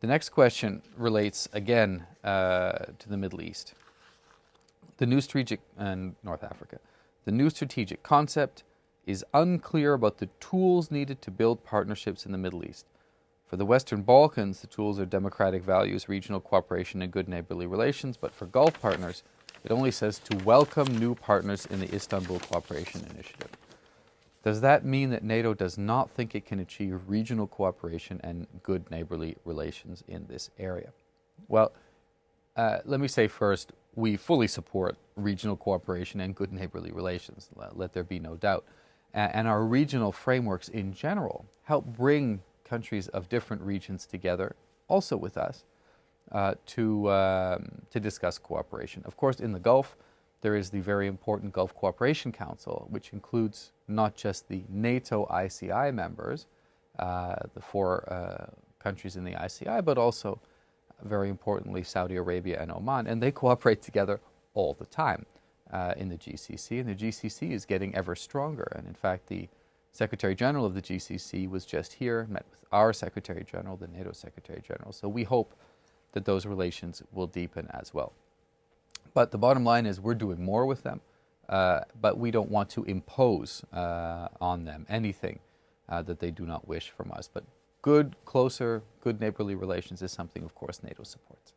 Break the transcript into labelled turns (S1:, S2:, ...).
S1: The next question relates again uh, to the Middle East. The new strategic, and North Africa. The new strategic concept is unclear about the tools needed to build partnerships in the Middle East. For the Western Balkans, the tools are democratic values, regional cooperation, and good neighborly relations, but for Gulf partners, it only says to welcome new partners in the Istanbul Cooperation Initiative. Does that mean that NATO does not think it can achieve regional cooperation and good neighborly relations in this area? Well, uh, let me say first, we fully support regional cooperation and good neighborly relations, let there be no doubt. And our regional frameworks in general help bring countries of different regions together, also with us, uh, to, um, to discuss cooperation. Of course, in the Gulf, there is the very important Gulf Cooperation Council, which includes not just the NATO ICI members, uh, the four uh, countries in the ICI, but also, very importantly, Saudi Arabia and Oman, and they cooperate together all the time uh, in the GCC, and the GCC is getting ever stronger. And in fact, the Secretary General of the GCC was just here, met with our Secretary General, the NATO Secretary General. So we hope that those relations will deepen as well. But the bottom line is we're doing more with them, uh, but we don't want to impose uh, on them anything uh, that they do not wish from us. But good, closer, good neighborly relations is something, of course, NATO supports.